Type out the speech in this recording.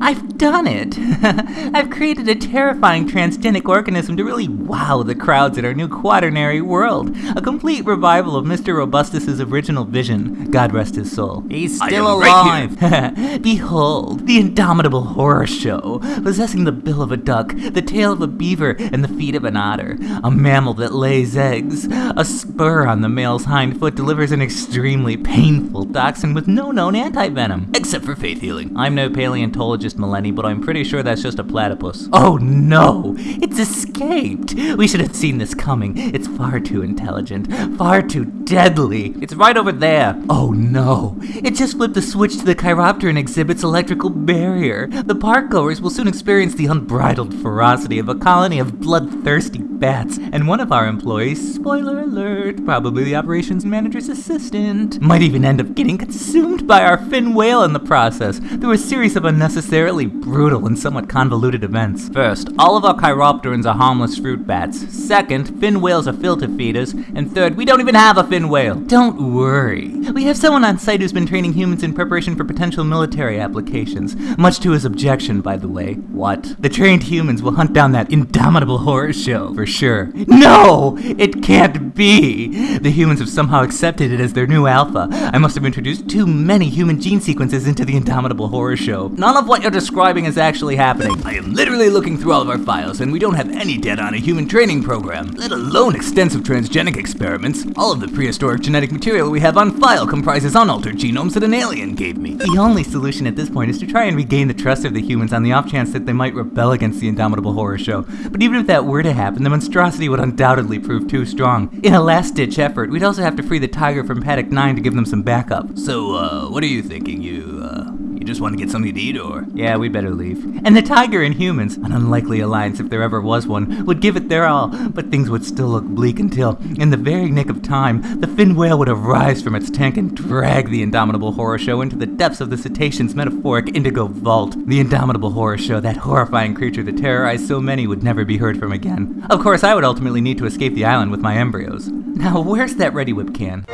I've done it! I've created a terrifying transgenic organism to really wow the crowds at our new quaternary world. A complete revival of Mr. Robustus's original vision. God rest his soul. He's still am right alive! Behold, the indomitable horror show, possessing the bill of a duck, the tail of a beaver, and the feet of an otter. A mammal that lays eggs. A spur on the male's hind foot delivers an extremely painful toxin with no known anti-venom. Except for faith healing. I'm no paleontologist, Millenny, but I'm pretty sure that's just a platypus. Oh no! It's escaped! We should have seen this coming. It's far too intelligent, far too deadly. It's right over there. Oh no! It just flipped the switch to the Chiropteran exhibits electrical barrier. The park goers will soon experience the unbridled ferocity of a colony of bloodthirsty bats, and one of our employees, spoiler alert, probably the operations manager's assistant, might even end up getting consumed by our fin whale in the process through a series of unnecessarily brutal and somewhat convoluted events. First, all of our chiropterans are harmless fruit bats. Second, fin whales are filter feeders. And third, we don't even have a fin whale. Don't worry. We have someone on site who's been training humans in preparation for potential military applications. Much to his objection, by the way. What? The trained humans will hunt down that indomitable horror show, for sure. No! It can't be! The humans have somehow accepted it as their new alpha. I must have introduced too many human gene sequences into the indomitable horror show. None of what you're describing is actually happening. I am literally looking through all of our files, and we don't have any data on a human training program, let alone extensive transgenic experiments. All of the prehistoric genetic material we have on file comprises unaltered genomes that an alien gave me. The only solution at this point is to try and regain the trust of the humans on the off chance that they might rebel against the Indomitable Horror Show. But even if that were to happen, the monstrosity would undoubtedly prove too strong. In a last-ditch effort, we'd also have to free the tiger from Paddock 9 to give them some backup. So, uh, what are you thinking? You, uh, you just want to get something to eat, or? Yeah, we better leave. And the tiger and humans, an unlikely alliance if there ever was one, would give it their all, but things would still look bleak until, in the very nick of time, the fin whale would arise from its tank and drag the Indomitable Horror Show into the depths of the cetacean's metaphoric indigo vault. The Indomitable Horror Show, that horrifying creature that terrorized so many, would never be heard from again. Of course, I would ultimately need to escape the island with my embryos. Now, where's that Reddi-wip can?